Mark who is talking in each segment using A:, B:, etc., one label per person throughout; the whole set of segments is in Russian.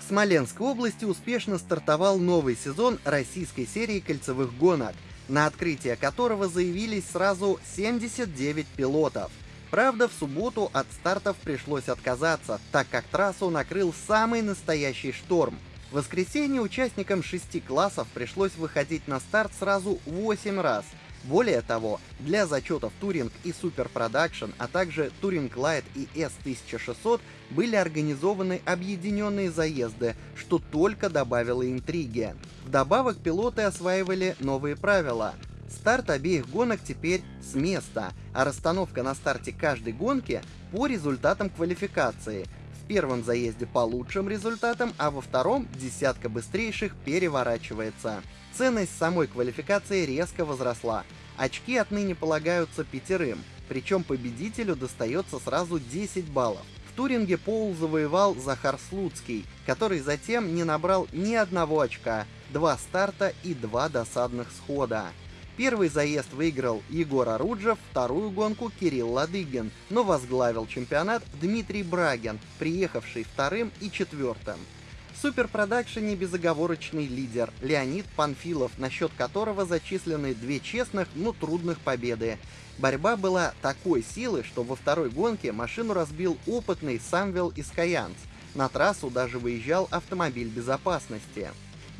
A: В Смоленской области успешно стартовал новый сезон российской серии кольцевых гонок, на открытие которого заявились сразу 79 пилотов. Правда, в субботу от стартов пришлось отказаться, так как трассу накрыл самый настоящий шторм. В воскресенье участникам шести классов пришлось выходить на старт сразу 8 раз – более того, для зачетов Touring и Super Production, а также Touring Light и S1600 были организованы объединенные заезды, что только добавило интриги. Вдобавок пилоты осваивали новые правила. Старт обеих гонок теперь с места, а расстановка на старте каждой гонки по результатам квалификации. Первом заезде по лучшим результатам, а во втором десятка быстрейших переворачивается. Ценность самой квалификации резко возросла. Очки отныне полагаются пятерым, причем победителю достается сразу 10 баллов. В Туринге Пол завоевал Захар Слуцкий, который затем не набрал ни одного очка, два старта и два досадных схода. Первый заезд выиграл Егор Оруджев, вторую гонку Кирилл Ладыгин, но возглавил чемпионат Дмитрий Брагин, приехавший вторым и четвертым. В суперпродакшене безоговорочный лидер Леонид Панфилов, на счет которого зачислены две честных, но трудных победы. Борьба была такой силы, что во второй гонке машину разбил опытный Самвел Искаянц. На трассу даже выезжал автомобиль безопасности.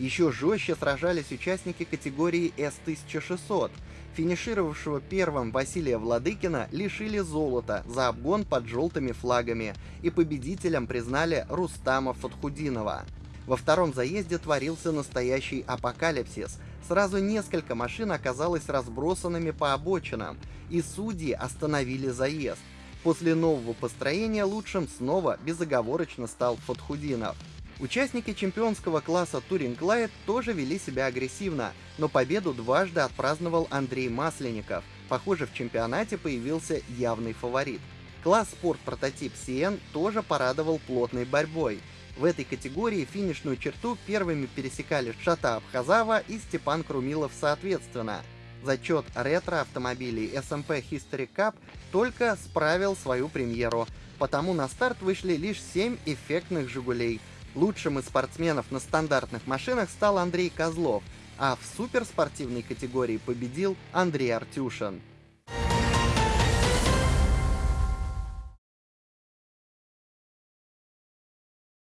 A: Еще жестче сражались участники категории S1600. Финишировавшего первым Василия Владыкина лишили золота за обгон под желтыми флагами, и победителем признали Рустама Фатхудинова. Во втором заезде творился настоящий апокалипсис. Сразу несколько машин оказалось разбросанными по обочинам, и судьи остановили заезд. После нового построения лучшим снова безоговорочно стал Фатхудинов. Участники чемпионского класса Touring Light тоже вели себя агрессивно, но победу дважды отпраздновал Андрей Масленников. Похоже, в чемпионате появился явный фаворит. Класс спорт прототип CN тоже порадовал плотной борьбой. В этой категории финишную черту первыми пересекали Шата Абхазава и Степан Крумилов соответственно. Зачет ретро-автомобилей SMP History Cup только справил свою премьеру, потому на старт вышли лишь 7 эффектных «Жигулей», Лучшим из спортсменов на стандартных машинах стал Андрей Козлов, а в суперспортивной категории победил Андрей Артюшин.